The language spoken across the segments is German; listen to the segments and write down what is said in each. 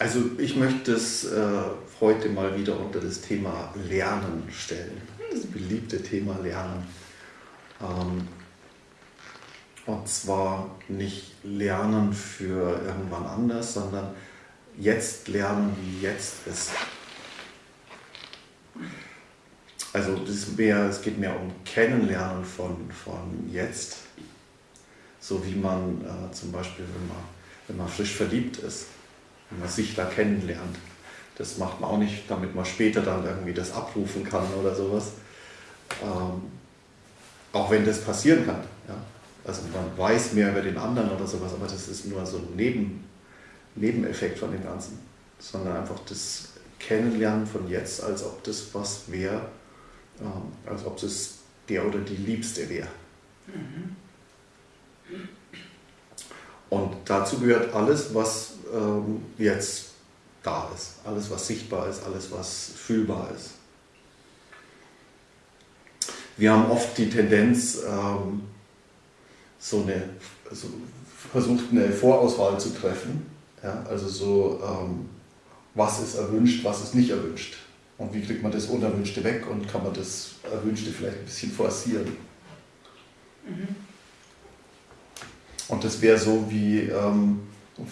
Also ich möchte es äh, heute mal wieder unter das Thema Lernen stellen. Das beliebte Thema Lernen. Ähm, und zwar nicht Lernen für irgendwann anders, sondern jetzt lernen, wie jetzt ist. Also mehr, es geht mehr um Kennenlernen von, von jetzt, so wie man äh, zum Beispiel, wenn man, wenn man frisch verliebt ist, wenn man sich da kennenlernt. Das macht man auch nicht, damit man später dann irgendwie das abrufen kann oder sowas. Ähm, auch wenn das passieren kann. Ja? Also man weiß mehr über den anderen oder sowas, aber das ist nur so ein Neben, Nebeneffekt von dem Ganzen. Sondern einfach das Kennenlernen von jetzt, als ob das was wäre, ähm, als ob das der oder die Liebste wäre. Mhm. Und dazu gehört alles, was ähm, jetzt da ist, alles, was sichtbar ist, alles, was fühlbar ist. Wir haben oft die Tendenz, ähm, so eine, also versucht eine Vorauswahl zu treffen. Ja? Also so, ähm, was ist erwünscht, was ist nicht erwünscht. Und wie kriegt man das Unerwünschte weg und kann man das Erwünschte vielleicht ein bisschen forcieren. Mhm. Und das wäre so wie, ähm,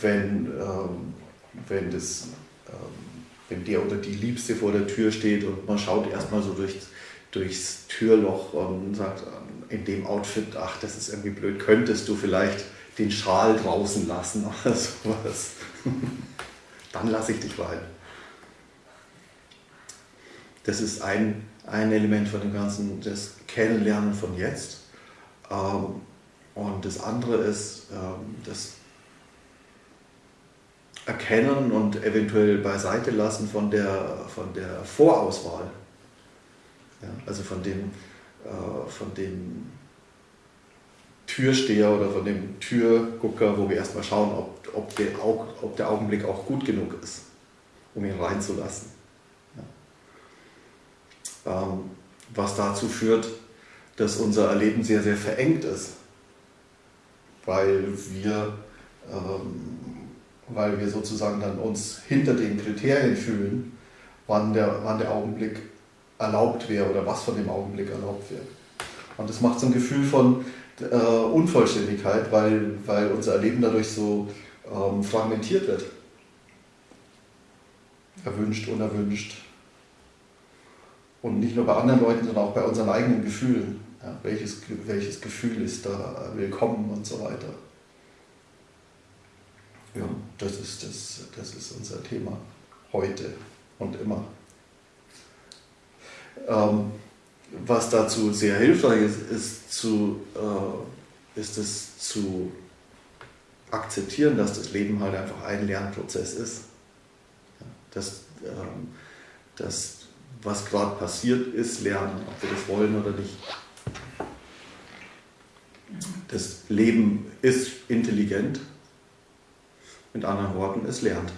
wenn, ähm, wenn, das, ähm, wenn der oder die Liebste vor der Tür steht und man schaut erstmal so durch, durchs Türloch und sagt, ähm, in dem Outfit, ach, das ist irgendwie blöd, könntest du vielleicht den Schal draußen lassen oder sowas. Dann lasse ich dich rein. Das ist ein, ein Element von dem Ganzen, das Kennenlernen von jetzt. Ähm, und das andere ist ähm, das Erkennen und eventuell beiseite lassen von der, von der Vorauswahl. Ja, also von dem, äh, von dem Türsteher oder von dem Türgucker, wo wir erstmal schauen, ob, ob, der, ob der Augenblick auch gut genug ist, um ihn reinzulassen. Ja. Ähm, was dazu führt, dass unser Erleben sehr, sehr verengt ist weil wir, ähm, weil wir sozusagen dann uns hinter den Kriterien fühlen, wann der, wann der Augenblick erlaubt wäre oder was von dem Augenblick erlaubt wäre. Und das macht so ein Gefühl von äh, Unvollständigkeit, weil, weil unser Erleben dadurch so ähm, fragmentiert wird. Erwünscht, unerwünscht. Und nicht nur bei anderen Leuten, sondern auch bei unseren eigenen Gefühlen. Ja, welches, welches Gefühl ist da willkommen und so weiter. Ja, das ist, das, das ist unser Thema heute und immer. Ähm, was dazu sehr hilfreich ist, ist, zu, äh, ist es zu akzeptieren, dass das Leben halt einfach ein Lernprozess ist. Ja, dass, ähm, dass was gerade passiert ist, lernen, ob wir das wollen oder nicht. Das Leben ist intelligent, mit anderen Worten, es lernt.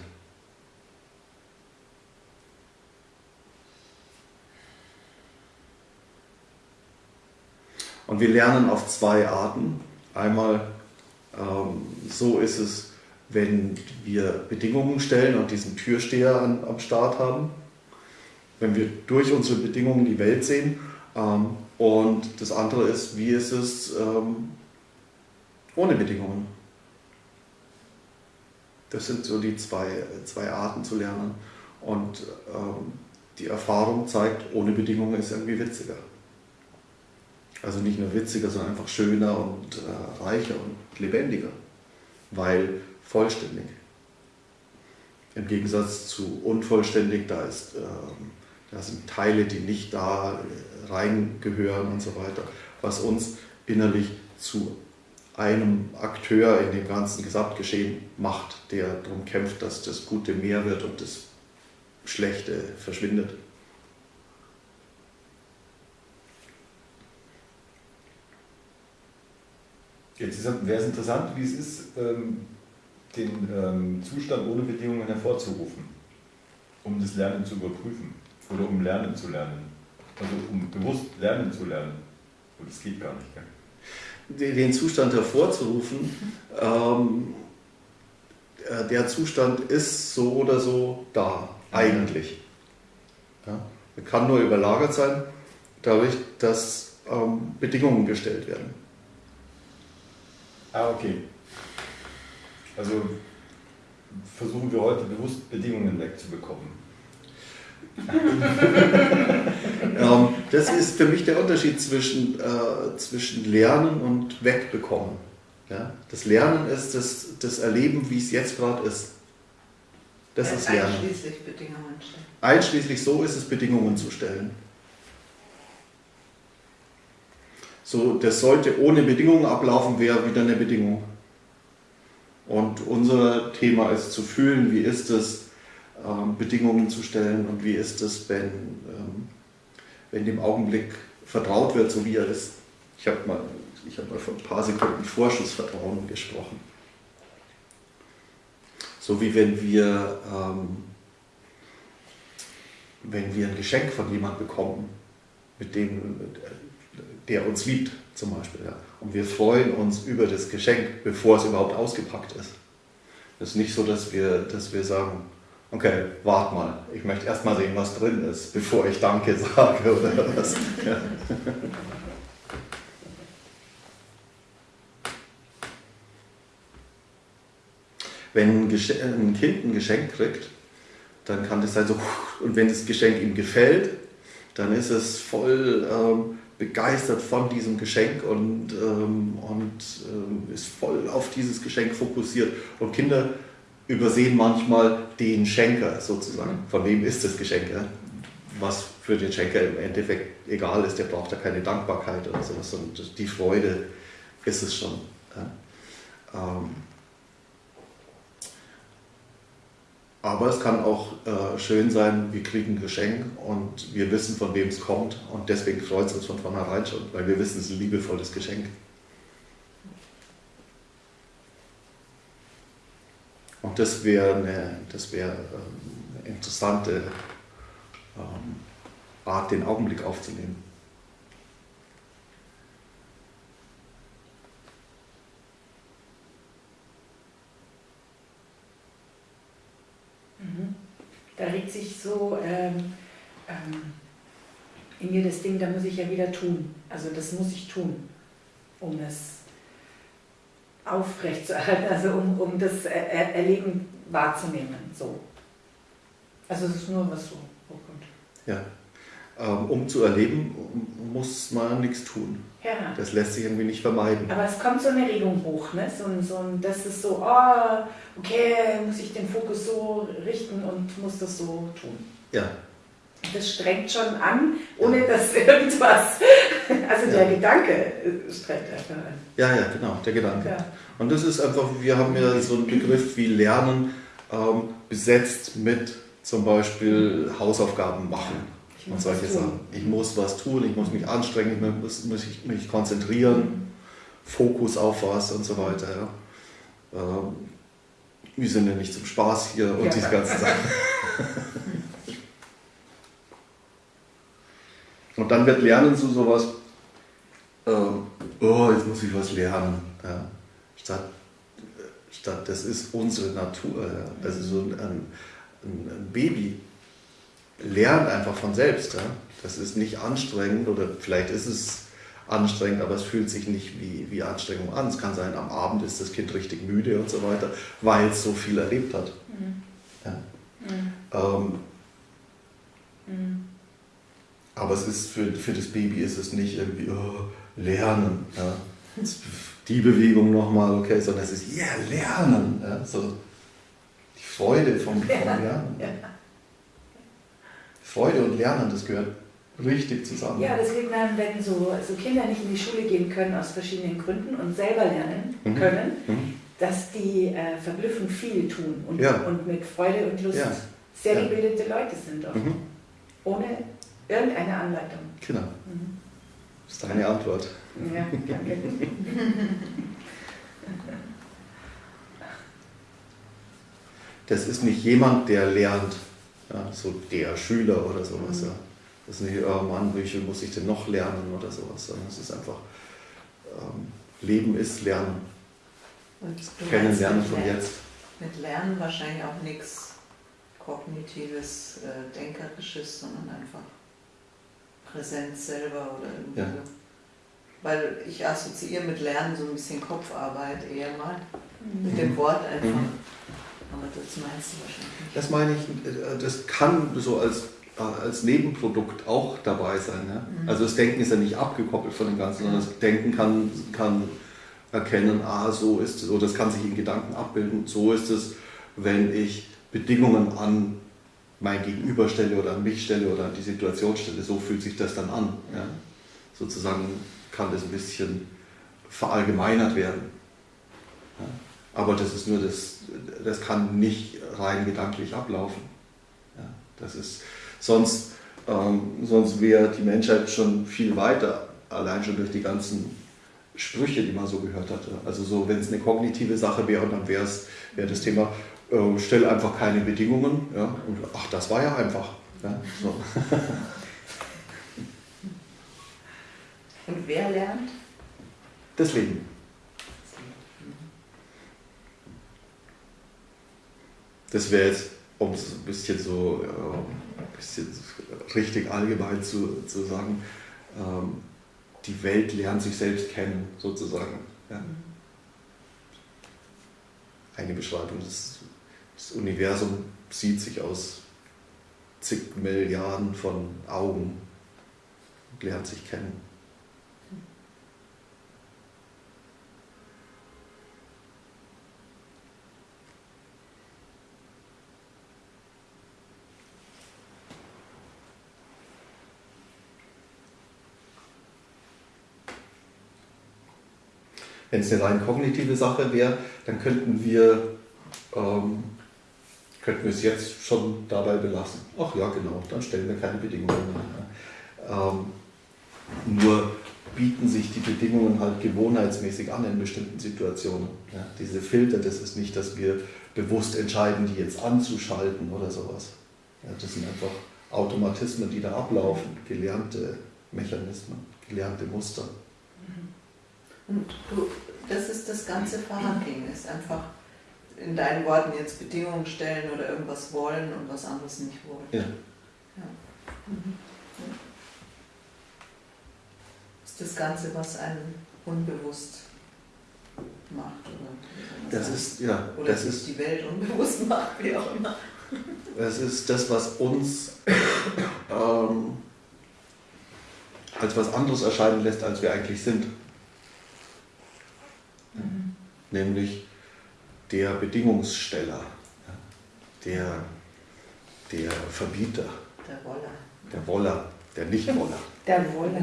Und wir lernen auf zwei Arten. Einmal, ähm, so ist es, wenn wir Bedingungen stellen und diesen Türsteher an, am Start haben. Wenn wir durch unsere Bedingungen die Welt sehen. Ähm, und das andere ist, wie ist es ähm, ohne Bedingungen? Das sind so die zwei, zwei Arten zu lernen. Und ähm, die Erfahrung zeigt, ohne Bedingungen ist irgendwie witziger. Also nicht nur witziger, sondern einfach schöner und äh, reicher und lebendiger, weil vollständig. Im Gegensatz zu unvollständig, da, ist, ähm, da sind Teile, die nicht da reingehören und so weiter, was uns innerlich zu einem Akteur in dem ganzen Gesamtgeschehen macht, der darum kämpft, dass das Gute mehr wird und das Schlechte verschwindet. Jetzt wäre es interessant, wie es ist, ähm, den ähm, Zustand ohne Bedingungen hervorzurufen, um das Lernen zu überprüfen oder um Lernen zu lernen. Also um bewusst lernen zu lernen. Und das geht gar nicht. Gell? Den Zustand hervorzurufen, ähm, äh, der Zustand ist so oder so da, eigentlich. Ja? Er kann nur überlagert sein, dadurch, dass ähm, Bedingungen gestellt werden. Ah, okay. Also versuchen wir heute bewusst Bedingungen wegzubekommen. ähm, das ist für mich der Unterschied zwischen, äh, zwischen Lernen und Wegbekommen. Ja? Das Lernen ist das, das Erleben, wie es jetzt gerade ist. Das ja, ist Lernen. Einschließlich Bedingungen stellen. Einschließlich so ist es, Bedingungen zu stellen. So, das sollte ohne Bedingungen ablaufen, wäre wieder eine Bedingung. Und unser Thema ist zu fühlen, wie ist es, ähm, Bedingungen zu stellen und wie ist es, wenn, ähm, wenn dem Augenblick vertraut wird, so wie er ist. Ich habe mal, hab mal vor ein paar Sekunden Vorschussvertrauen gesprochen. So wie wenn wir, ähm, wenn wir ein Geschenk von jemandem bekommen, mit dem, der uns liebt zum Beispiel. Ja. Und wir freuen uns über das Geschenk, bevor es überhaupt ausgepackt ist. Es ist nicht so, dass wir, dass wir sagen, okay, warte mal, ich möchte erst mal sehen, was drin ist, bevor ich Danke sage oder was. Wenn ein Kind ein Geschenk kriegt, dann kann das sein so, und wenn das Geschenk ihm gefällt, dann ist es voll ähm, begeistert von diesem Geschenk und, ähm, und ähm, ist voll auf dieses Geschenk fokussiert. Und Kinder übersehen manchmal den Schenker sozusagen. Von wem ist das Geschenk? Was für den Schenker im Endeffekt egal ist, der braucht da keine Dankbarkeit oder sowas, sondern die Freude ist es schon. Ähm, aber es kann auch äh, schön sein, wir kriegen ein Geschenk und wir wissen, von wem es kommt und deswegen freut es uns von vornherein schon, weil wir wissen, es ist ein liebevolles Geschenk. Und das wäre eine, das wär, ähm, eine interessante ähm, Art, den Augenblick aufzunehmen. Mhm. Da regt sich so ähm, ähm, in mir das Ding, da muss ich ja wieder tun. Also das muss ich tun, um es aufrechtzuerhalten, also um, um das Erleben wahrzunehmen. So. Also es ist nur was so hochkommt. Ja. Ähm, um zu erleben, muss man nichts tun. Ja. Das lässt sich irgendwie nicht vermeiden. Aber es kommt so eine Regung hoch, ne? so, so, das ist so, oh, okay, muss ich den Fokus so richten und muss das so tun. Ja. Das strengt schon an, ohne dass irgendwas also der ja. Gedanke streckt einfach an. Ja, ja, genau, der Gedanke. Ja. Und das ist einfach, wir haben ja so einen Begriff wie Lernen ähm, besetzt mit zum Beispiel Hausaufgaben machen und solche Sachen. Ich muss was tun, ich muss mich anstrengen, ich muss, muss ich mich konzentrieren, Fokus auf was und so weiter. Ja. Ähm, wir sind ja nicht zum Spaß hier und ja. diese ganzen Sachen. Und dann wird Lernen zu sowas, ähm, oh, jetzt muss ich was lernen. Ja. Statt, statt, das ist unsere Natur. Ja. Also so ein, ein, ein, Baby lernt einfach von selbst. Ja. Das ist nicht anstrengend oder vielleicht ist es anstrengend, aber es fühlt sich nicht wie, wie Anstrengung an. Es kann sein, am Abend ist das Kind richtig müde und so weiter, weil es so viel erlebt hat. Mhm. Ja. Mhm. Ähm, mhm. Aber es ist für, für das Baby ist es nicht irgendwie oh, Lernen. Ja. Die Bewegung nochmal, okay, sondern es ist ja yeah, Lernen. Ja. So die Freude vom, vom Lernen. Ja. Freude und Lernen, das gehört richtig zusammen. Ja, das liegt daran, wenn so, so Kinder nicht in die Schule gehen können aus verschiedenen Gründen und selber lernen mhm. können, mhm. dass die äh, verblüffend viel tun und, ja. und mit Freude und Lust sehr gebildete Leute sind. Auch. Mhm. Ohne Irgendeine Anleitung. Genau. Mhm. Das ist deine Antwort. Ja, danke. Das ist nicht jemand, der lernt, ja, so der Schüler oder sowas. Mhm. Ja. Das ist nicht, oh Mann, wie viel muss ich denn noch lernen oder sowas, sondern es ist einfach, ähm, Leben ist Lernen. Kennenlernen von jetzt. mit Lernen wahrscheinlich auch nichts kognitives, äh, denkerisches, sondern einfach Präsenz selber oder irgendwie ja. so. Weil ich assoziiere mit Lernen so ein bisschen Kopfarbeit eher mal. Mhm. Mit dem Wort einfach. Mhm. Aber das meinst du wahrscheinlich nicht. Das meine ich, äh, das kann so als, äh, als Nebenprodukt auch dabei sein. Ja? Mhm. Also das Denken ist ja nicht abgekoppelt von dem Ganzen, sondern das Denken kann, kann erkennen, ah, so ist es, oder das kann sich in Gedanken abbilden, so ist es, wenn ich Bedingungen an mein Gegenüber stelle oder an mich stelle oder an die Situation stelle, so fühlt sich das dann an. Ja? Sozusagen kann das ein bisschen verallgemeinert werden. Ja? Aber das ist nur das, das kann nicht rein gedanklich ablaufen. Ja? Das ist, sonst ähm, sonst wäre die Menschheit schon viel weiter, allein schon durch die ganzen Sprüche, die man so gehört hatte. Also so, wenn es eine kognitive Sache wäre, dann wäre wär das Thema, äh, stell einfach keine Bedingungen. Ja? Und, ach, das war ja einfach. Ja? So. Und wer lernt? Das Leben. Das wäre jetzt, um es ein bisschen so äh, ein bisschen richtig allgemein zu, zu sagen, ähm, die Welt lernt sich selbst kennen, sozusagen. Ja. Eine Beschreibung des, das Universum sieht sich aus zig Milliarden von Augen und lernt sich kennen. Wenn es eine rein kognitive Sache wäre, dann könnten wir, ähm, könnten wir es jetzt schon dabei belassen. Ach ja, genau, dann stellen wir keine Bedingungen mehr. Ähm, nur bieten sich die Bedingungen halt gewohnheitsmäßig an in bestimmten Situationen. Ja, diese Filter, das ist nicht, dass wir bewusst entscheiden, die jetzt anzuschalten oder sowas. Ja, das sind einfach Automatismen, die da ablaufen, gelernte Mechanismen, gelernte Muster. Und du, das ist das ganze Verhandeln, ist einfach in deinen Worten jetzt Bedingungen stellen oder irgendwas wollen und was anderes nicht wollen. Ja. ja. Mhm. Ist das Ganze, was einen unbewusst macht, oder? Das ist, ja. Oder das ist die Welt unbewusst macht, wie auch immer. Das ist das, was uns ähm, als was anderes erscheinen lässt, als wir eigentlich sind mhm. nämlich der Bedingungssteller, der, der Verbieter. Der Woller. Der Woller, der Nicht-Woller. Der Woller.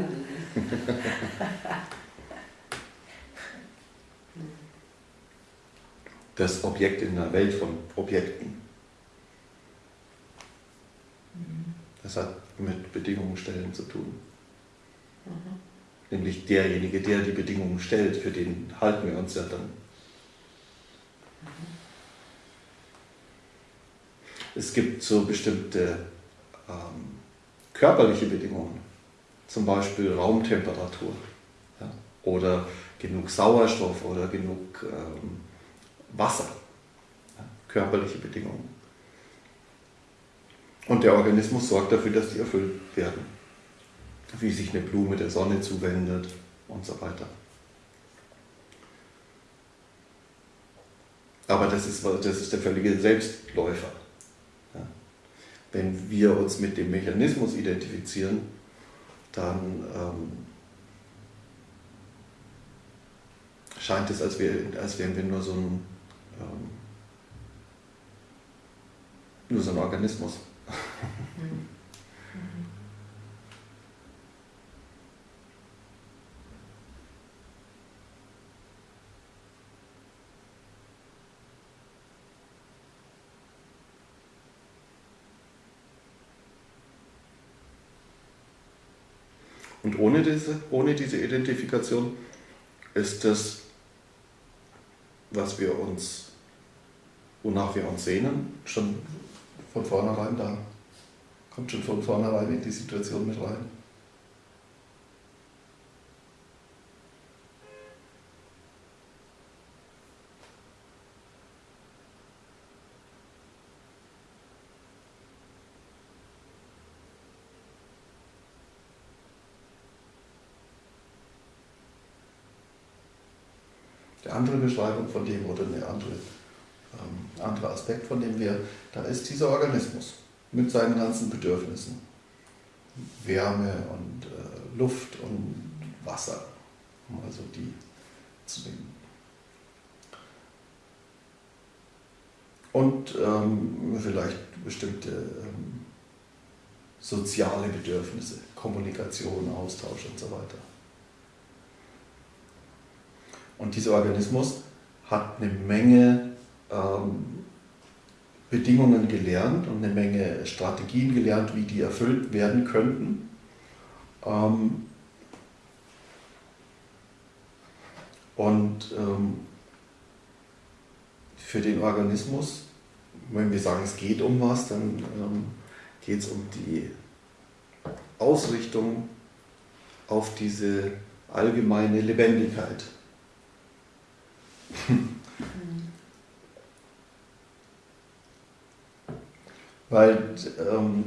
das Objekt in der Welt von Objekten. Das hat mit Bedingungen stellen zu tun. Mhm nämlich derjenige, der die Bedingungen stellt, für den halten wir uns ja dann. Es gibt so bestimmte ähm, körperliche Bedingungen, zum Beispiel Raumtemperatur ja, oder genug Sauerstoff oder genug ähm, Wasser, ja, körperliche Bedingungen. Und der Organismus sorgt dafür, dass die erfüllt werden wie sich eine Blume der Sonne zuwendet und so weiter. Aber das ist, das ist der völlige Selbstläufer. Ja. Wenn wir uns mit dem Mechanismus identifizieren, dann ähm, scheint es, als, wär, als wären wir nur so ein, ähm, nur so ein Organismus. Mhm. Und ohne diese, ohne diese Identifikation ist das, was wir uns, wonach wir uns sehnen, schon von vornherein da. Kommt schon von vornherein in die Situation mit rein. Andere Beschreibung von dem oder eine andere, ähm, anderer Aspekt von dem wäre, da ist dieser Organismus mit seinen ganzen Bedürfnissen. Wärme und äh, Luft und Wasser, um also die zu nehmen. Und ähm, vielleicht bestimmte ähm, soziale Bedürfnisse, Kommunikation, Austausch und so weiter. Und dieser Organismus hat eine Menge ähm, Bedingungen gelernt und eine Menge Strategien gelernt, wie die erfüllt werden könnten. Ähm, und ähm, für den Organismus, wenn wir sagen, es geht um was, dann ähm, geht es um die Ausrichtung auf diese allgemeine Lebendigkeit. Weil ähm,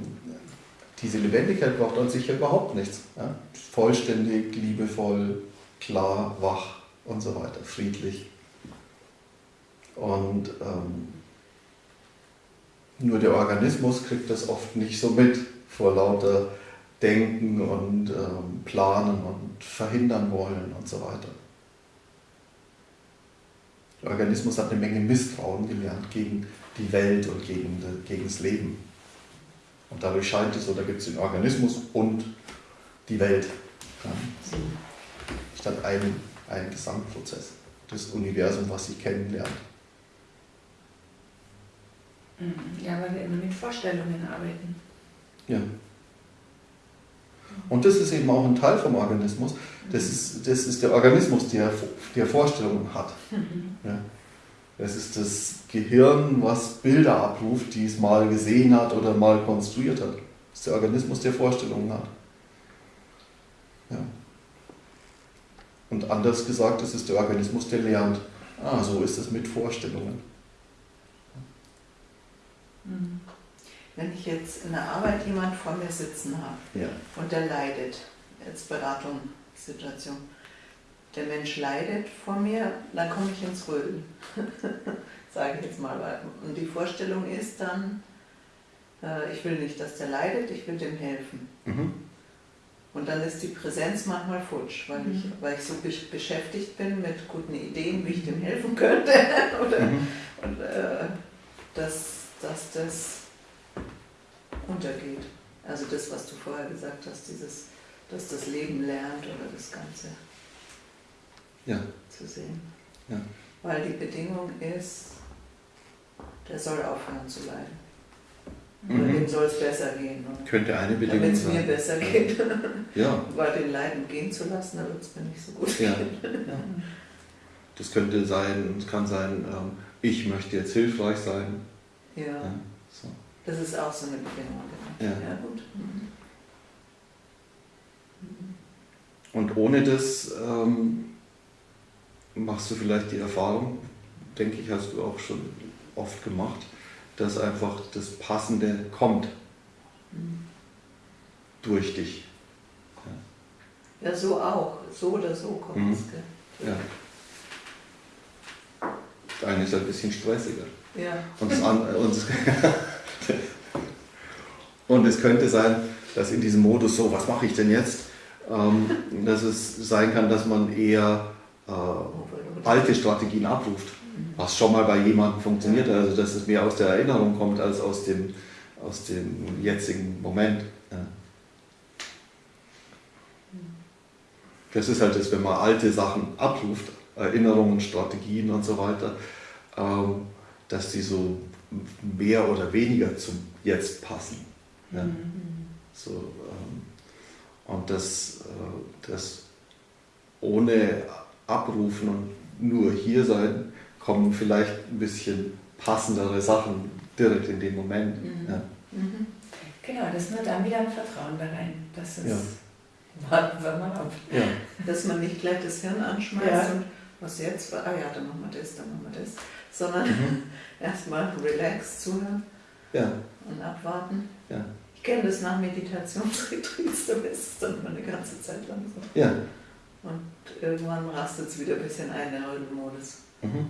diese Lebendigkeit braucht an sich ja überhaupt nichts. Ja? Vollständig, liebevoll, klar, wach und so weiter, friedlich. Und ähm, nur der Organismus kriegt das oft nicht so mit vor lauter Denken und ähm, Planen und verhindern wollen und so weiter. Der Organismus hat eine Menge Misstrauen gelernt gegen die Welt und gegen, gegen das Leben. Und dadurch scheint es so, da gibt es den Organismus und die Welt. Ja, so statt einem, einen Gesamtprozess, das Universum, was sie kennenlernt. Mhm. Ja, weil wir immer mit Vorstellungen arbeiten. Ja. Und das ist eben auch ein Teil vom Organismus. Das ist, das ist der Organismus, der, der Vorstellungen hat. Mhm. Ja. Das ist das Gehirn, was Bilder abruft, die es mal gesehen hat oder mal konstruiert hat. Das ist der Organismus, der Vorstellungen hat. Ja. Und anders gesagt, das ist der Organismus, der lernt. Ah, so ist es mit Vorstellungen. Mhm. Wenn ich jetzt in der Arbeit jemand vor mir sitzen habe ja. und der leidet, jetzt Beratung, Situation, der Mensch leidet vor mir, dann komme ich ins Rödeln, sage ich jetzt mal. Und die Vorstellung ist dann, äh, ich will nicht, dass der leidet, ich will dem helfen. Mhm. Und dann ist die Präsenz manchmal futsch, weil, mhm. ich, weil ich so beschäftigt bin mit guten Ideen, wie ich dem helfen könnte. Oder, mhm. Und äh, dass, dass das untergeht. Also das, was du vorher gesagt hast, dieses, dass das Leben lernt oder das Ganze ja. zu sehen. Ja. Weil die Bedingung ist, der soll aufhören zu leiden. Mhm. Dem soll es besser gehen. Und Könnte eine Bedingung Damit es mir besser geht. Ja. Weil den Leiden gehen zu lassen, dann wird es mir nicht so gut ja. gehen. Ja. Das könnte sein, es kann sein, ähm, ich möchte jetzt hilfreich sein. Ja. ja. Das ist auch so eine Bedingung. Ja. ja gut. Mhm. Und ohne das ähm, machst du vielleicht die Erfahrung, denke ich, hast du auch schon oft gemacht, dass einfach das Passende kommt mhm. durch dich. Ja. ja. so auch. So oder so kommt mhm. es. Ja. Das eine ist ein bisschen stressiger. Ja. Und, das andere, und, und es könnte sein, dass in diesem Modus so, was mache ich denn jetzt, ähm, dass es sein kann, dass man eher äh, alte Strategien abruft was schon mal bei jemandem funktioniert, also dass es mehr aus der Erinnerung kommt als aus dem, aus dem jetzigen Moment. Ja. Das ist halt das, wenn man alte Sachen abruft, Erinnerungen, Strategien und so weiter, ähm, dass die so mehr oder weniger zum Jetzt passen. Ja. Mhm. So, ähm, und das, äh, das ohne Abrufen und nur hier sein, kommen vielleicht ein bisschen passendere Sachen direkt in dem Moment. Mhm. Ja. Mhm. Genau, das ist nur dann wieder ein Vertrauen da rein. Das ist, ja. warten wir mal ab. Ja. Dass man nicht gleich das Hirn anschmeißt ja. und was jetzt, ah ja, dann machen wir das, dann machen wir das. Sondern mhm. erstmal relax zuhören ja. und abwarten. Ja. Ich kenne das nach Meditationsretreats, da ist es dann immer eine ganze Zeit lang so. Ja. Und irgendwann rastet es wieder ein bisschen ein, der Heldenmodus. Mhm.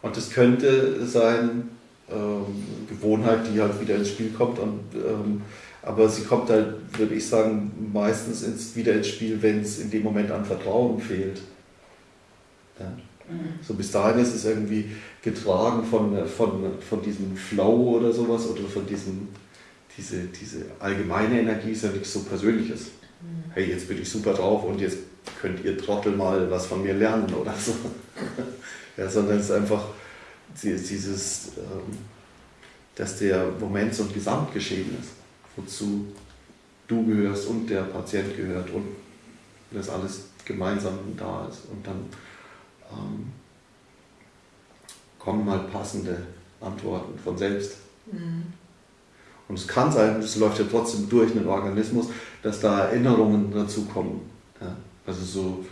Und es könnte sein, ähm, Gewohnheit, die halt wieder ins Spiel kommt. Und, ähm, aber sie kommt halt, würde ich sagen, meistens ins, wieder ins Spiel, wenn es in dem Moment an Vertrauen fehlt. Ja. Mhm. So bis dahin ist es irgendwie getragen von, von, von diesem Flow oder sowas oder von diesem, diese, diese allgemeine Energie ist ja nichts so Persönliches. Mhm. Hey, jetzt bin ich super drauf und jetzt könnt ihr Trottel mal was von mir lernen oder so. ja, sondern es ist einfach dieses, ähm, dass der Moment so ein Gesamtgeschehen ist, wozu du gehörst und der Patient gehört und das alles gemeinsam da ist. Und dann ähm, kommen mal passende Antworten von selbst. Mhm. Und es kann sein, es läuft ja trotzdem durch einen Organismus, dass da Erinnerungen dazu kommen. Ja? Also so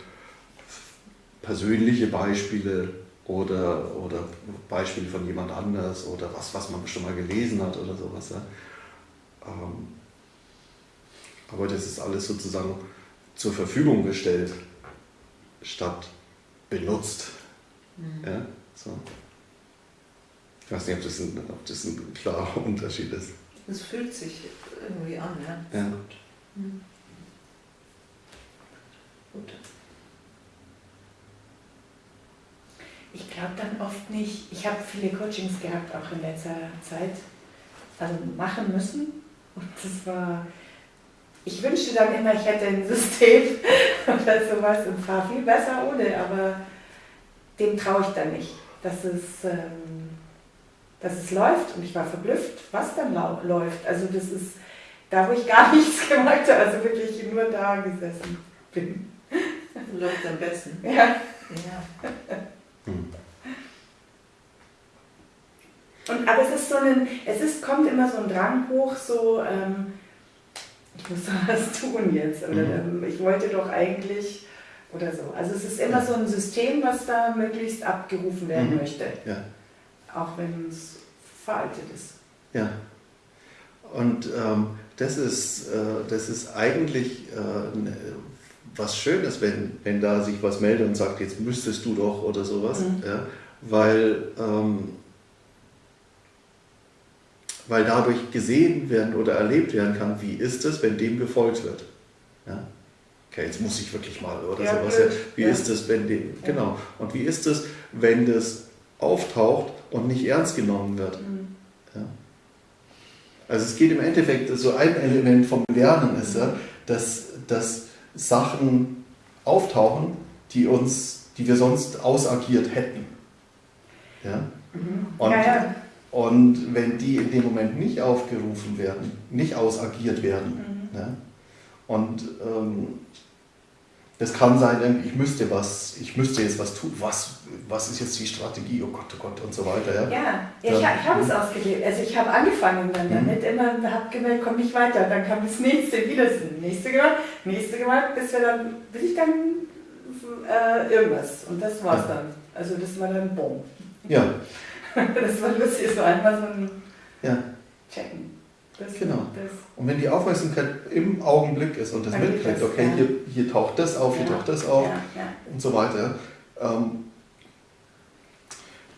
persönliche Beispiele oder, oder Beispiele von jemand anders oder was, was man schon mal gelesen hat oder sowas. Ja? Ähm, aber das ist alles sozusagen zur Verfügung gestellt, statt benutzt. Mhm. Ja? So. Ich weiß nicht, ob das, ein, ob das ein klarer Unterschied ist. Es fühlt sich irgendwie an, ja. ja. Mhm. Gut. Ich glaube dann oft nicht, ich habe viele Coachings gehabt, auch in letzter Zeit, also machen müssen. Und das war, ich wünschte dann immer, ich hätte ein System oder sowas und fahre viel besser ohne, aber dem traue ich dann nicht, dass es, ähm, dass es läuft. Und ich war verblüfft, was dann läuft. Also das ist da, wo ich gar nichts gemacht habe, also wirklich nur da gesessen bin. Läuft am besten. Ja. ja. Hm. Und, aber es ist so ein, es ist, kommt immer so ein Drang hoch, so, ähm, ich muss was tun jetzt. Oder mhm. ähm, ich wollte doch eigentlich oder so. Also es ist immer so ein System, was da möglichst abgerufen werden mhm. möchte. Ja. Auch wenn es veraltet ist. Ja. Und ähm, das, ist, äh, das ist eigentlich äh, ne, was Schönes, wenn, wenn da sich was meldet und sagt, jetzt müsstest du doch oder sowas. Mhm. Ja, weil, ähm, weil dadurch gesehen werden oder erlebt werden kann, wie ist es, wenn dem gefolgt wird. Ja? Okay, jetzt muss ich wirklich mal oder ja, sowas. Wie ist es, wenn dem, genau. Und wie ist es, wenn das auftaucht und nicht ernst genommen wird? Mhm. Ja. Also es geht im Endeffekt, so ein Element vom Lernen ist ja, dass, dass Sachen auftauchen, die uns, die wir sonst ausagiert hätten. Ja? Mhm. Und, ja, ja. und wenn die in dem Moment nicht aufgerufen werden, nicht ausagiert werden, mhm. ja? und ähm, das kann sein, ich müsste was, ich müsste jetzt was tun. Was, was ist jetzt die Strategie? Oh Gott, oh Gott und so weiter. Ja, ja, ja ich, ich habe es ausgelebt. Also ich habe angefangen dann damit, mhm. immer habe gemerkt, komm nicht weiter. Dann kam das nächste, wieder das nächste gemacht, nächste gemacht, bis wir dann, bis ich dann äh, irgendwas. Und das war's ja. dann. Also das war dann Boom. Ja. das war lustig, so einmal so ein ja. Checken. Das, genau. Das. Und wenn die Aufmerksamkeit im Augenblick ist und das mitkriegt, okay, ja. hier, hier taucht das auf, hier ja. taucht das auf ja. und so weiter, ähm,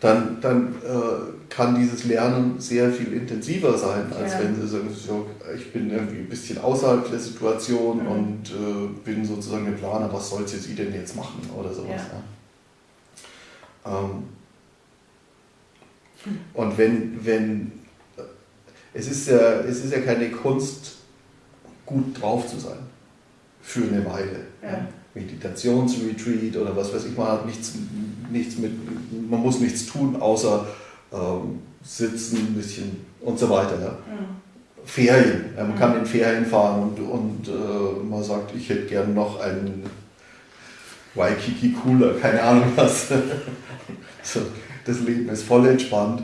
dann, dann äh, kann dieses Lernen sehr viel intensiver sein, als wenn sie sagen, so, ich bin irgendwie ein bisschen außerhalb der Situation mhm. und äh, bin sozusagen der Planer, was soll sie denn jetzt machen oder sowas. Ähm, hm. Und wenn, wenn es ist ja, es ist ja keine Kunst, gut drauf zu sein. Für eine Weile. Ja. Meditationsretreat oder was weiß ich, man hat nichts, nichts mit, man muss nichts tun, außer ähm, sitzen, ein bisschen und so weiter. Ja. Mhm. Ferien, man mhm. kann in Ferien fahren und, und äh, man sagt, ich hätte gern noch einen Waikiki Cooler, keine Ahnung was. so, das Leben ist voll entspannt.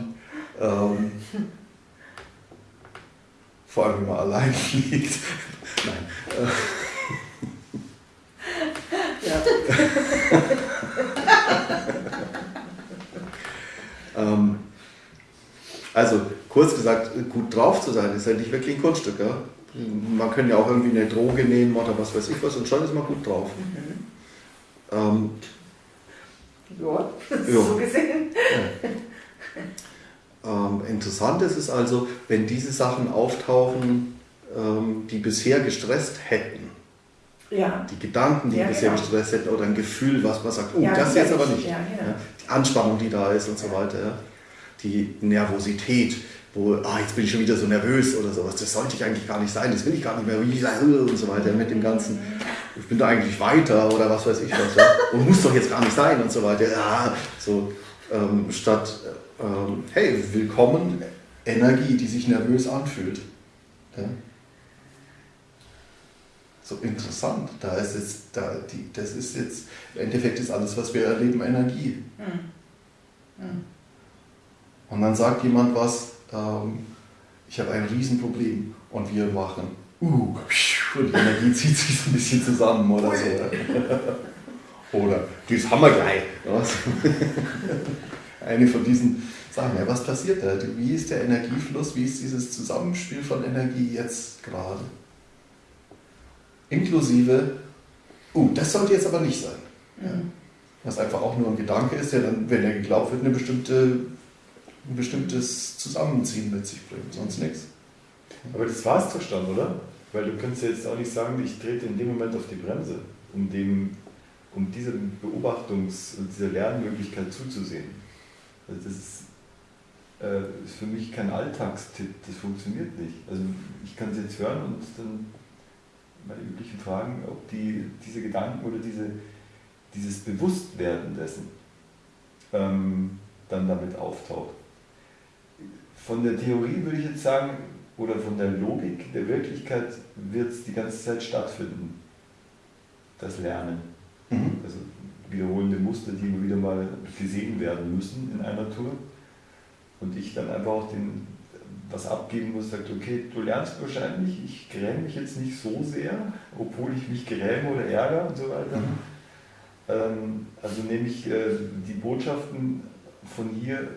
Ähm, vor allem, wenn man allein liegt. Nein. Ja. ähm, also, kurz gesagt, gut drauf zu sein, ist ja nicht wirklich ein Kunststück. Ja? Man kann ja auch irgendwie eine Droge nehmen oder was weiß ich was und schon ist man gut drauf. Mhm. Ähm, ja, so gesehen. Ja. Ähm, interessant ist es also, wenn diese Sachen auftauchen, ähm, die bisher gestresst hätten. Ja. Die Gedanken, die ja, bisher genau. gestresst hätten, oder ein Gefühl, was man sagt, oh, ja, das jetzt aber nicht. Ja, genau. Die Anspannung, die da ist und so weiter. Die Nervosität, wo, ah, jetzt bin ich schon wieder so nervös oder sowas, das sollte ich eigentlich gar nicht sein, das will ich gar nicht mehr und so weiter mit dem Ganzen. Ich bin da eigentlich weiter oder was weiß ich was. Ja? Und muss doch jetzt gar nicht sein und so weiter. Ja, so ähm, statt, ähm, hey, willkommen, Energie, die sich nervös anfühlt. Ja? So interessant. Da ist jetzt, da, die, das ist jetzt, im Endeffekt ist alles, was wir erleben, Energie. Mhm. Mhm. Und dann sagt jemand was, ähm, ich habe ein Riesenproblem und wir machen, uh, und die Energie zieht sich so ein bisschen zusammen oder so. oder, das haben wir gleich. Eine von diesen Sachen, ja, was passiert da? Wie ist der Energiefluss? Wie ist dieses Zusammenspiel von Energie jetzt gerade? Inklusive, uh, das sollte jetzt aber nicht sein. Ja. Was einfach auch nur ein Gedanke ist, der dann, wenn er geglaubt wird, eine bestimmte ein bestimmtes Zusammenziehen mit sich bringt, sonst nichts. Aber das war es doch schon, oder? Weil du kannst jetzt auch nicht sagen, ich trete in dem Moment auf die Bremse, um, dem, um dieser Beobachtungs- und dieser Lernmöglichkeit zuzusehen. Also das ist, äh, ist für mich kein Alltagstipp, das funktioniert nicht. Also ich kann es jetzt hören und dann meine üblichen Fragen, ob die, diese Gedanken oder diese, dieses Bewusstwerden dessen ähm, dann damit auftaucht. Von der Theorie würde ich jetzt sagen, oder von der Logik der Wirklichkeit wird es die ganze Zeit stattfinden. Das Lernen. Mhm. Also wiederholende Muster, die immer wieder mal gesehen werden müssen in einer Tour. Und ich dann einfach auch den, was abgeben muss, sagt, okay, du lernst wahrscheinlich, ich gräme mich jetzt nicht so sehr, obwohl ich mich gräme oder ärgere und so weiter. Mhm. Ähm, also nehme ich äh, die Botschaften von hier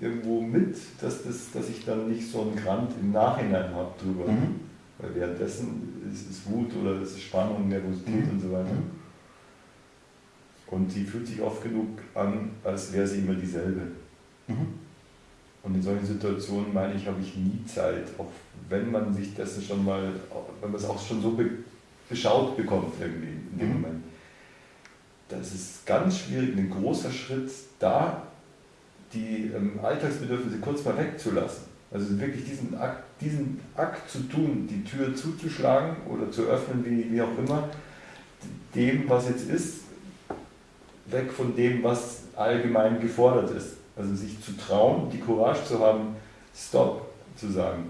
irgendwo mit, dass, das, dass ich dann nicht so einen Grant im Nachhinein habe drüber. Mhm. Weil währenddessen ist es Wut oder ist es Spannung, Nervosität mhm. und so weiter. Und die fühlt sich oft genug an, als wäre sie immer dieselbe. Mhm. Und in solchen Situationen, meine ich, habe ich nie Zeit, auch wenn man sich das schon mal, wenn man es auch schon so be beschaut bekommt irgendwie in dem mhm. Moment. Das ist ganz schwierig, ein großer Schritt da die ähm, Alltagsbedürfnisse kurz mal wegzulassen. Also wirklich diesen Akt, diesen Akt zu tun, die Tür zuzuschlagen oder zu öffnen, wie, wie auch immer, dem, was jetzt ist, weg von dem, was allgemein gefordert ist. Also sich zu trauen, die Courage zu haben, Stop zu sagen.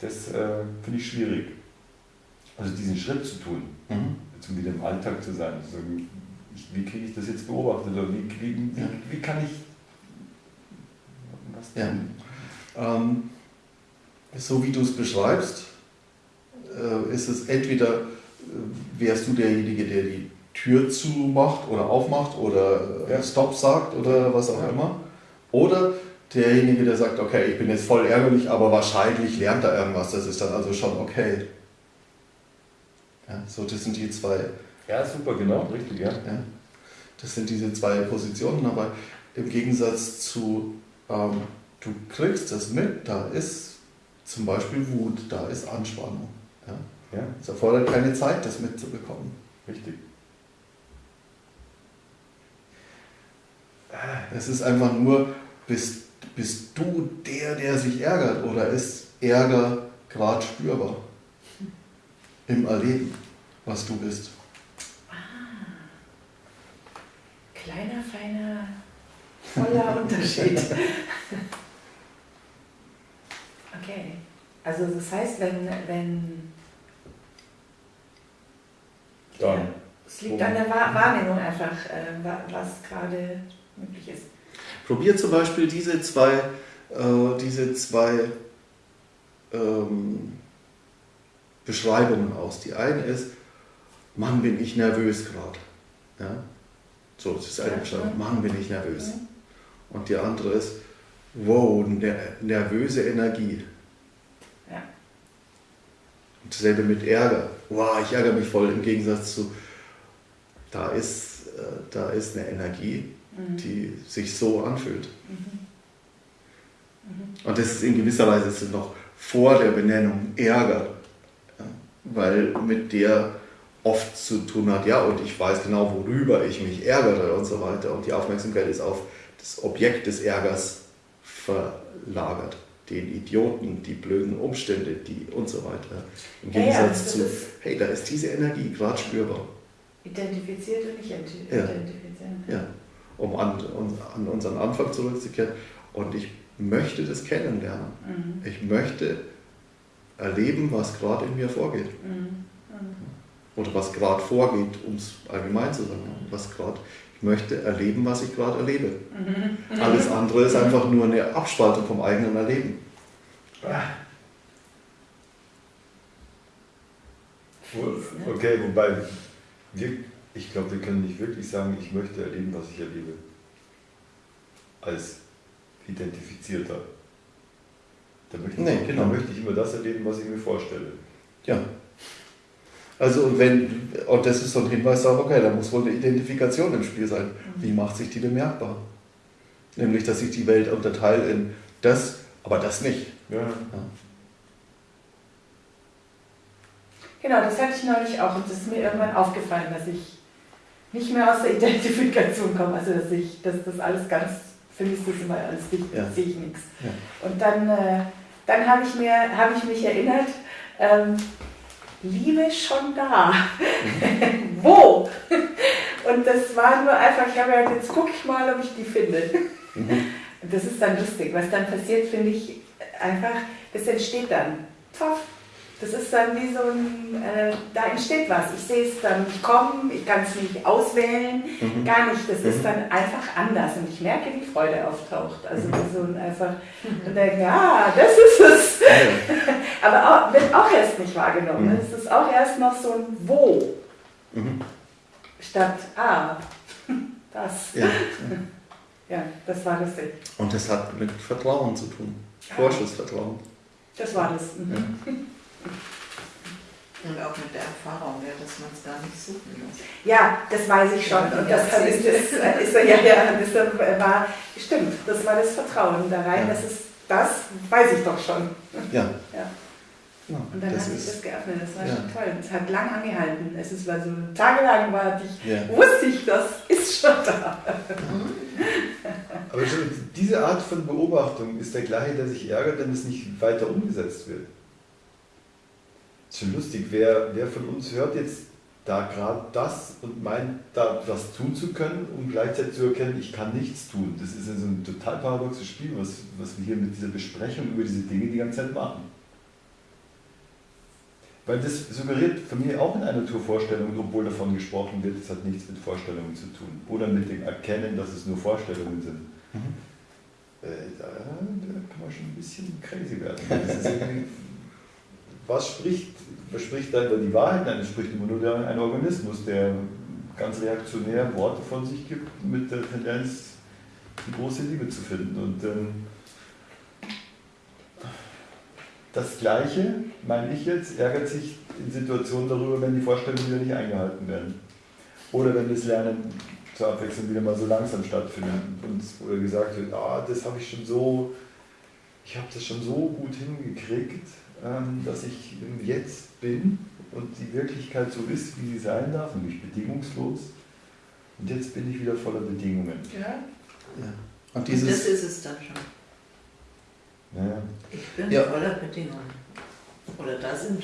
Das äh, finde ich schwierig. Also diesen Schritt zu tun, mhm. jetzt wieder im Alltag zu sein, zu sagen, wie kriege ich das jetzt beobachtet oder wie, wie, wie, wie kann ich was tun? Ja. Ähm, so wie du es beschreibst, äh, ist es entweder, äh, wärst du derjenige, der die Tür zumacht oder aufmacht oder äh, ja. Stop sagt oder was auch ja. immer, oder derjenige, der sagt, okay, ich bin jetzt voll ärgerlich, aber wahrscheinlich lernt er irgendwas, das ist dann also schon okay. Ja, so, das sind die zwei ja, super, genau, richtig, ja. ja. Das sind diese zwei Positionen, aber im Gegensatz zu, ähm, du kriegst das mit, da ist zum Beispiel Wut, da ist Anspannung. Ja? Ja. Es erfordert keine Zeit, das mitzubekommen. Richtig. Es ist einfach nur, bist, bist du der, der sich ärgert oder ist Ärger gerade spürbar im Erleben, was du bist? kleiner, feiner, voller Unterschied. okay. Also das heißt, wenn, wenn ja, es liegt an der Wahrnehmung einfach, äh, was gerade möglich ist. Probier zum Beispiel diese zwei, äh, diese zwei ähm, Beschreibungen aus. Die eine ist, Mann, bin ich nervös gerade. Ja? So, das ist eine Beschreibung. Mann, bin ich nervös. Und die andere ist, wow, nervöse Energie. Ja. Und dasselbe mit Ärger. Wow, ich ärgere mich voll im Gegensatz zu, da ist, äh, da ist eine Energie, mhm. die sich so anfühlt. Mhm. Und das ist in gewisser Weise ist noch vor der Benennung Ärger, ja, weil mit der oft zu tun hat, ja, und ich weiß genau, worüber ich mich ärgere und so weiter. Und die Aufmerksamkeit ist auf das Objekt des Ärgers verlagert. Den Idioten, die blöden Umstände, die und so weiter. Im Gegensatz ja, ja, zu, hey, da ist diese Energie gerade spürbar. Identifiziert und nicht identifizieren. Ja, ja. Um an, um an unseren Anfang zurückzukehren. Und ich möchte das kennenlernen. Mhm. Ich möchte erleben, was gerade in mir vorgeht. Mhm. Oder was gerade vorgeht, um es allgemein zu sagen. Was gerade, ich möchte erleben, was ich gerade erlebe. Mhm. Alles andere ist einfach nur eine Abspaltung vom eigenen Erleben. Okay, wobei wir, ich glaube, wir können nicht wirklich sagen, ich möchte erleben, was ich erlebe. Als identifizierter. Da möchte, nee, ich, genau. da möchte ich immer das erleben, was ich mir vorstelle. Ja. Also und wenn, und das ist so ein Hinweis darauf, okay, da muss wohl eine Identifikation im Spiel sein. Mhm. Wie macht sich die bemerkbar? Nämlich, dass ich die Welt unterteile in das, aber das nicht. Ja. ja. Genau, das hatte ich neulich auch und es ist mir irgendwann aufgefallen, dass ich nicht mehr aus der Identifikation komme, also dass ich, dass das alles ganz für mich ist das immer alles dicht, ja. sehe ich nichts. Ja. Und dann, äh, dann habe ich, hab ich mich erinnert, ähm, Liebe schon da. Mhm. Wo? Und das war nur einfach, ich habe ja, jetzt gucke ich mal, ob ich die finde. Mhm. Und das ist dann lustig. Was dann passiert, finde ich einfach, das entsteht dann. Pfaff, das ist dann wie so ein, äh, da entsteht was. Ich sehe es dann nicht kommen, ich kann es nicht auswählen, mhm. gar nicht. Das mhm. ist dann einfach anders und ich merke, wie Freude auftaucht. Also mhm. so ein einfach und denke, ja, das ist es. Aber auch, wird auch erst nicht wahrgenommen. Mhm. Es ist auch erst noch so ein Wo mhm. statt Ah, das. Ja. ja, das war das. Und das hat mit Vertrauen zu tun. Vorschussvertrauen. Das war das. Ja. Und auch mit der Erfahrung, ja, dass man es gar nicht suchen muss. Ja, das weiß ich schon. Und das, ist, ist, ja, ja, das war, stimmt, das war das Vertrauen da rein, ja. das ist, das weiß ich doch schon. Ja. ja. Ja, und dann hat sich das geöffnet, das war ja. schon toll. Es hat lang angehalten. Es ist war so tagelang war ich, ja. wusste ich, das ist schon da. Aber schon diese Art von Beobachtung ist der gleiche, der sich ärgert, wenn es nicht weiter umgesetzt wird. Ist schon lustig, wer, wer von uns hört jetzt da gerade das und meint, da was tun zu können, um gleichzeitig zu erkennen, ich kann nichts tun. Das ist also ein total paradoxes Spiel, was, was wir hier mit dieser Besprechung über diese Dinge die ganze Zeit machen. Weil das suggeriert für mich auch in einer Naturvorstellung, obwohl davon gesprochen wird, es hat nichts mit Vorstellungen zu tun. Oder mit dem Erkennen, dass es nur Vorstellungen sind. Mhm. Äh, da, da, kann man schon ein bisschen crazy werden. Was spricht, was spricht da über die Wahrheit? Nein, es spricht immer nur der, ein Organismus, der ganz reaktionär Worte von sich gibt, mit der Tendenz, die große Liebe zu finden. Und ähm, das Gleiche, meine ich jetzt, ärgert sich in Situationen darüber, wenn die Vorstellungen wieder nicht eingehalten werden. Oder wenn das Lernen zur Abwechslung wieder mal so langsam stattfindet und gesagt wird, ah, das habe ich schon so, ich habe das schon so gut hingekriegt, dass ich Jetzt bin und die Wirklichkeit so ist, wie sie sein darf, nämlich bedingungslos. Und jetzt bin ich wieder voller Bedingungen. Ja. ja. Und, dieses und das ist es dann schon. Ja. Ich bin ja. voller Bedingungen. Oder da sind.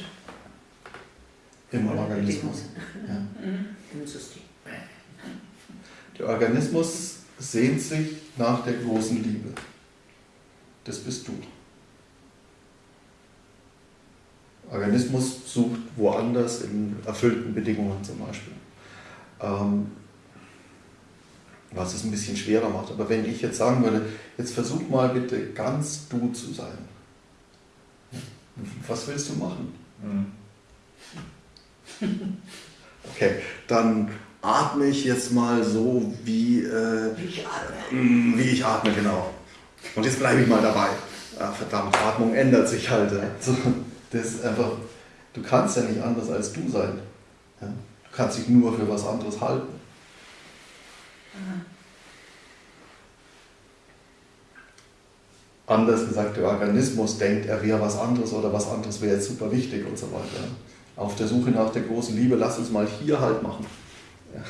Im Organismus. Ja. Im System. Der Organismus sehnt sich nach der großen Liebe. Das bist du. Organismus sucht woanders in erfüllten Bedingungen zum Beispiel. Ähm, was es ein bisschen schwerer macht. Aber wenn ich jetzt sagen würde, jetzt versuch mal bitte ganz du zu sein. Was willst du machen? Mhm. Okay, dann atme ich jetzt mal so, wie, äh, wie, ich atme. Mm, wie ich atme, genau. Und jetzt bleibe ich mal dabei. Ach, verdammt, Atmung ändert sich halt. So. Das ist einfach, du kannst ja nicht anders als du sein. Ja? Du kannst dich nur für was anderes halten. Anders gesagt, der Organismus denkt, er wäre was anderes oder was anderes wäre jetzt super wichtig und so weiter. Auf der Suche nach der großen Liebe, lass uns mal hier halt machen. Ja.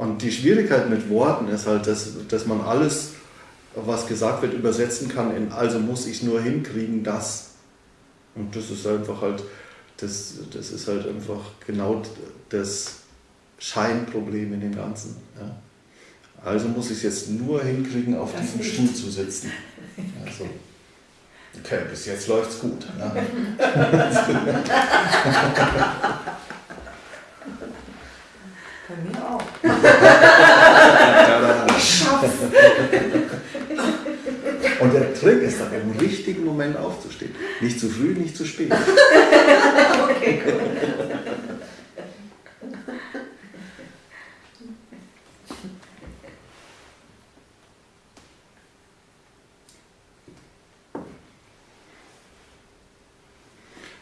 Und die Schwierigkeit mit Worten ist halt, dass, dass man alles, was gesagt wird, übersetzen kann in also muss ich nur hinkriegen, das. Und das ist einfach halt, das, das ist halt einfach genau das Scheinproblem in dem Ganzen. Ja. Also muss ich es jetzt nur hinkriegen, auf das diesem. Stuhl zu sitzen. Also, okay, bis jetzt läuft es gut. Ja. Bei mir auch. ich schaff's. Und der Trick ist dann im richtigen Moment aufzustehen. Nicht zu früh, nicht zu spät. okay, cool.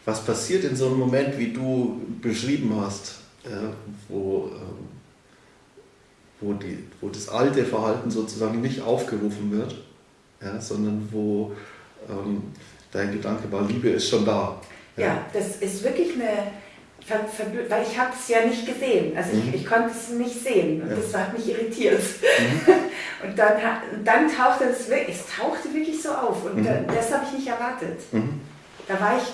Was passiert in so einem Moment, wie du beschrieben hast, äh, wo, äh, wo, die, wo das alte Verhalten sozusagen nicht aufgerufen wird, ja, sondern wo ähm, dein Gedanke war, Liebe ist schon da. Ja, ja das ist wirklich eine, weil ich habe es ja nicht gesehen, also mhm. ich, ich, konnte es nicht sehen und ja. das hat mich irritiert. Mhm. und dann, dann tauchte es wirklich, es tauchte wirklich so auf und mhm. das habe ich nicht erwartet. Mhm. Da war ich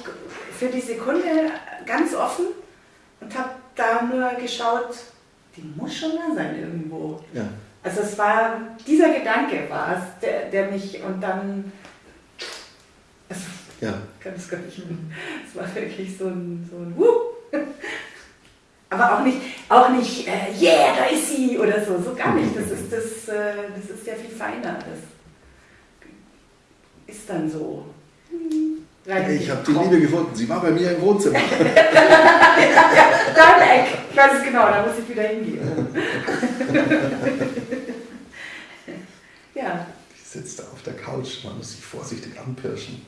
für die Sekunde ganz offen und habe da nur geschaut, die muss schon da sein irgendwo. Ja. Also es war, dieser Gedanke war es, der, der mich und dann, also, ja. kann es gar nicht mehr. Es war wirklich so ein, so ein Wuh. Aber auch nicht, auch nicht, äh, yeah, da ist sie oder so, so gar nicht. Das ist, das, äh, das ist ja viel feiner. Das ist dann so. Ich habe die Liebe gefunden. Sie war bei mir im Wohnzimmer. ja, da im Eck. Ich weiß es genau, da muss ich wieder hingehen. sitze da auf der Couch, man muss sich vorsichtig anpirschen.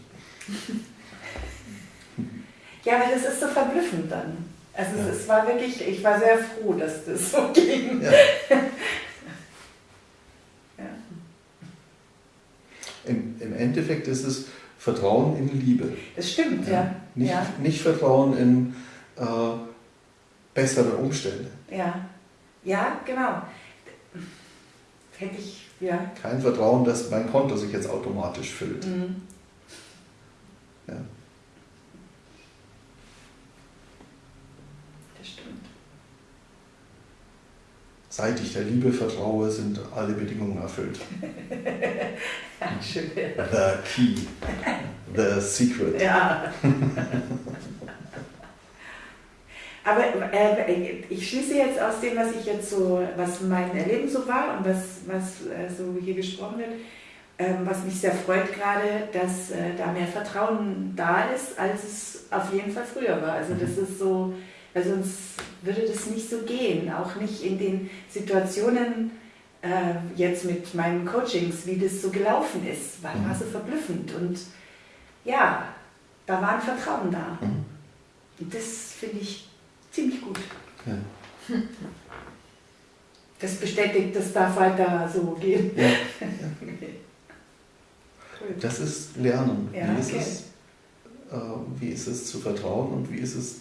ja, aber das ist so verblüffend dann. Also ja. es war wirklich, ich war sehr froh, dass das so ging. Ja. ja. Im, Im Endeffekt ist es Vertrauen in Liebe. Das stimmt, ja. ja. Nicht, nicht Vertrauen in äh, bessere Umstände. Ja, ja, genau. Hätte ich, ja. Kein Vertrauen, dass mein Konto sich jetzt automatisch füllt. Mhm. Ja. Das stimmt. Seit ich der Liebe vertraue, sind alle Bedingungen erfüllt. Schön. The key. The secret. Ja. Aber äh, ich schließe jetzt aus dem, was ich jetzt so, was mein Erleben so war und was, was äh, so hier gesprochen wird, ähm, was mich sehr freut gerade, dass äh, da mehr Vertrauen da ist, als es auf jeden Fall früher war. Also das mhm. ist so, weil sonst würde das nicht so gehen, auch nicht in den Situationen, äh, jetzt mit meinen Coachings, wie das so gelaufen ist, war, mhm. war so verblüffend. Und ja, da war ein Vertrauen da. Mhm. Und das finde ich ziemlich gut. Ja. Das bestätigt, das darf weiter so gehen. Ja. das ist Lernen. Wie, ist okay. es, äh, wie ist es zu vertrauen und wie ist es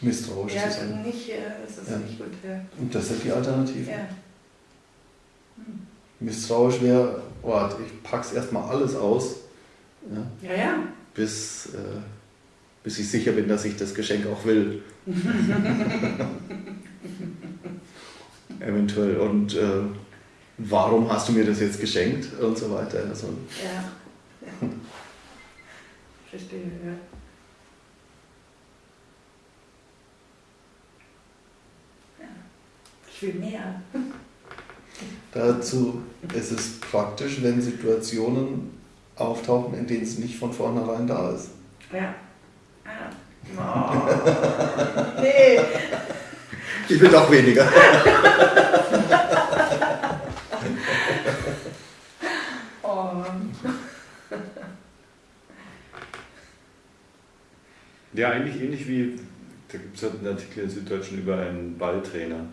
misstrauisch zu sein? Nicht, äh, das ist nicht gut. Und das sind die Alternativen. Misstrauisch wäre, oh, ich pack's erstmal alles aus. Ja, ja. ja. Bis, äh, bis ich sicher bin, dass ich das Geschenk auch will. Eventuell. Und äh, warum hast du mir das jetzt geschenkt? Und so weiter. Also, ja. Verstehe, ja. Ich will mehr. Dazu ist es praktisch, wenn Situationen auftauchen, in denen es nicht von vornherein da ist. Ja. Ah. Oh. nee. Ich will doch weniger. Ja, eigentlich ähnlich wie, da gibt es halt einen Artikel in Süddeutschen über einen Balltrainer,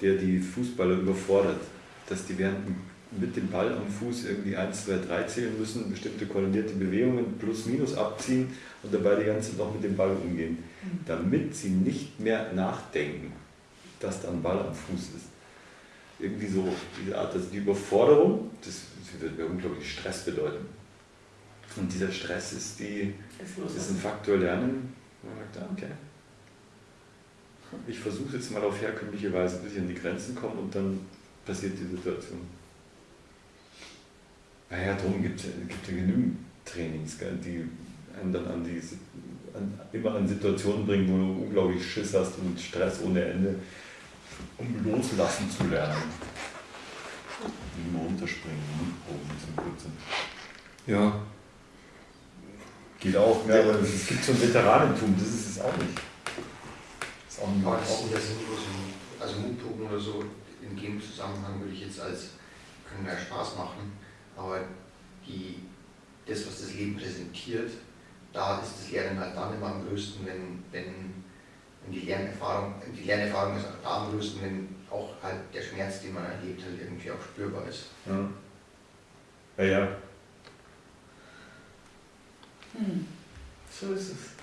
der die Fußballer überfordert, dass die während mit dem Ball am Fuß irgendwie 1, 2, 3 zählen müssen, bestimmte koordinierte Bewegungen plus minus abziehen und dabei die ganze Zeit noch mit dem Ball umgehen, mhm. damit sie nicht mehr nachdenken, dass da ein Ball am Fuß ist. Irgendwie so diese Art, also die Überforderung, das, das wird mir unglaublich Stress bedeuten. Und dieser Stress ist, die, das ist ein Faktor Lernen, wo man sagt, ah, okay, ich versuche jetzt mal auf herkömmliche Weise, bis ich an die Grenzen komme und dann passiert die Situation. Naja, darum gibt es ja genügend Trainings, die einen dann an die, an, immer an Situationen bringen, wo du unglaublich Schiss hast und Stress ohne Ende, um loslassen zu lernen. Wie immer runterspringen, ne? oben zum Kurzen. Ja. Geht auch, ja, aber es gibt so ein Veteranentum, das ist es auch nicht. Das ist auch nicht aber das sind ja sinnlos, also Mutproben oder so, in dem Zusammenhang würde ich jetzt als, können ja Spaß machen, aber die, das, was das Leben präsentiert, da ist das Lernen halt dann immer am größten, wenn, wenn, wenn die Lernerfahrung, die Lernerfahrung ist da am größten, wenn auch halt der Schmerz, den man erlebt, halt irgendwie auch spürbar ist. Ja, ja. ja. Hm. So ist es.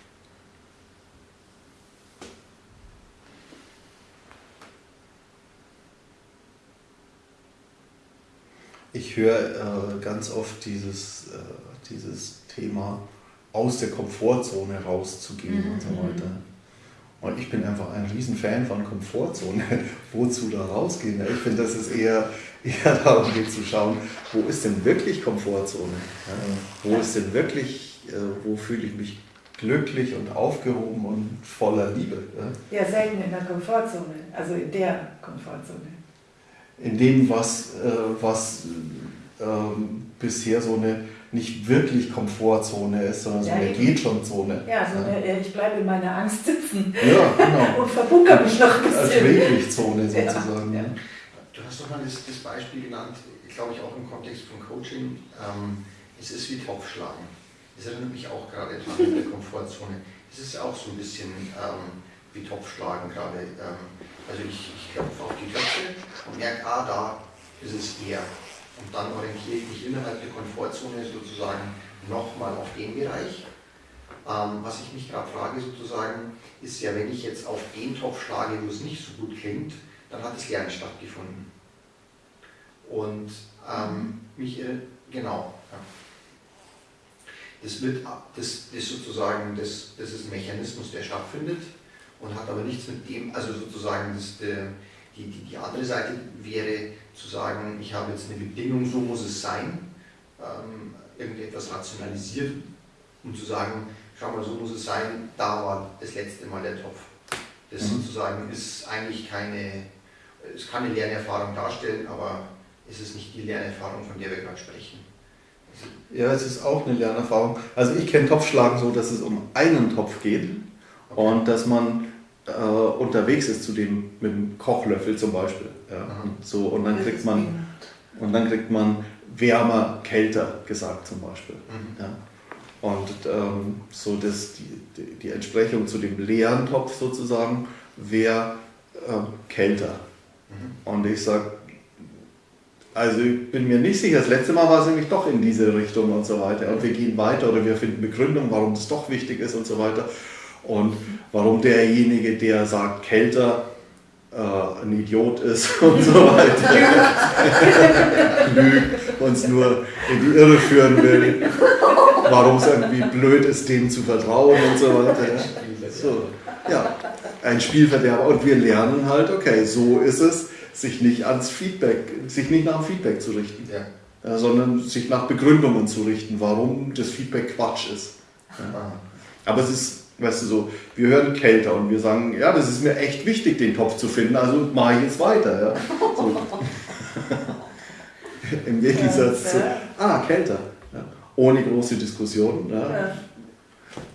Ich höre äh, ganz oft dieses, äh, dieses Thema, aus der Komfortzone rauszugehen mhm. und so weiter. Und ich bin einfach ein Riesenfan von Komfortzone. Wozu da rausgehen? Ich finde, dass es eher, eher darum geht zu schauen, wo ist denn wirklich Komfortzone? Ja? Wo ist denn wirklich, äh, wo fühle ich mich glücklich und aufgehoben und voller Liebe? Ja? ja, selten in der Komfortzone, also in der Komfortzone in dem, was, äh, was ähm, bisher so eine nicht wirklich Komfortzone ist, sondern so eine geht schon Zone. Ja, so eine, äh, ich bleibe in meiner Angst sitzen ja, genau. und verbunker mich noch ein bisschen. Als Schweblich-Zone sozusagen. Ja. Du hast doch mal das, das Beispiel genannt, glaube ich auch im Kontext von Coaching, ähm, es ist wie Topfschlagen. Das erinnert mich auch gerade dran in der Komfortzone. Es ist ja auch so ein bisschen ähm, wie Topfschlagen gerade. Ähm, also ich, ich klopfe auf die Töpfe und merke, ah, da ist es eher. Und dann orientiere ich mich innerhalb der Komfortzone sozusagen nochmal auf den Bereich. Ähm, was ich mich gerade frage sozusagen, ist ja, wenn ich jetzt auf den Topf schlage, wo es nicht so gut klingt, dann hat das Lernen stattgefunden. Und ähm, mich, genau. Ja. Das, wird, das, das sozusagen, das, das ist ein Mechanismus, der stattfindet und hat aber nichts mit dem, also sozusagen das, die, die, die andere Seite wäre zu sagen, ich habe jetzt eine Bedingung, so muss es sein, ähm, irgendetwas rationalisiert, um zu sagen, schau mal, so muss es sein, da war das letzte Mal der Topf. Das mhm. sozusagen ist eigentlich keine, es kann eine Lernerfahrung darstellen, aber es ist nicht die Lernerfahrung, von der wir gerade sprechen. Ja, es ist auch eine Lernerfahrung. Also ich kenne Topfschlagen so, dass es um einen Topf geht. Und dass man äh, unterwegs ist zu dem mit dem Kochlöffel zum Beispiel. Ja, und, so, und dann kriegt man und dann kriegt man wärmer, kälter gesagt zum Beispiel. Mhm. Ja. Und ähm, so das, die, die, Entsprechung zu dem leeren Topf sozusagen wäre äh, kälter. Mhm. Und ich sage, also ich bin mir nicht sicher, das letzte Mal war es nämlich doch in diese Richtung und so weiter. Und wir gehen weiter oder wir finden Begründung, warum es doch wichtig ist und so weiter. Und warum derjenige, der sagt kälter, äh, ein Idiot ist und so weiter, lügt, uns nur in die Irre führen will, warum es irgendwie blöd ist, dem zu vertrauen und so weiter. So, ja, ein Spielverderber. Und wir lernen halt, okay, so ist es, sich nicht ans Feedback, sich nicht nach dem Feedback zu richten, ja. sondern sich nach Begründungen zu richten, warum das Feedback Quatsch ist. Ja. Aber es ist Weißt du so, wir hören kälter und wir sagen, ja, das ist mir echt wichtig, den Topf zu finden, also mache ich jetzt weiter. Ja. So. Im Gegensatz zu, ah, kälter. Ja. Ohne große Diskussion. Ja.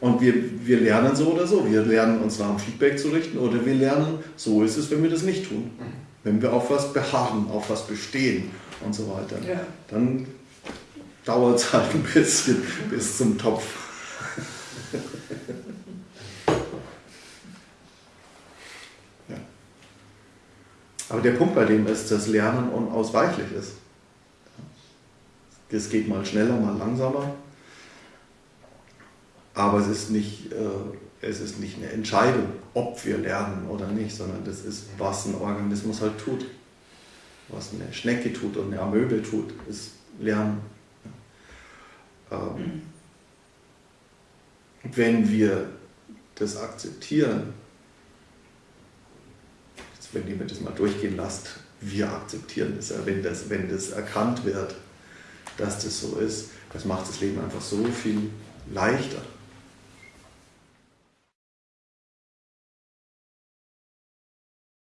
Und wir, wir lernen so oder so. Wir lernen uns nach dem Feedback zu richten oder wir lernen, so ist es, wenn wir das nicht tun. Wenn wir auf was beharren, auf was bestehen und so weiter. Ja. Dann dauert es halt ein bisschen bis zum Topf. Aber der Punkt bei dem ist, dass Lernen unausweichlich ist. Es geht mal schneller, mal langsamer. Aber es ist nicht, äh, es ist nicht eine Entscheidung, ob wir lernen oder nicht, sondern das ist, was ein Organismus halt tut. Was eine Schnecke tut und eine Amöbe tut, ist Lernen. Ähm, wenn wir das akzeptieren, wenn ihr mir das mal durchgehen lasst, wir akzeptieren das, wenn das, wenn das erkannt wird, dass das so ist, das macht das Leben einfach so viel leichter.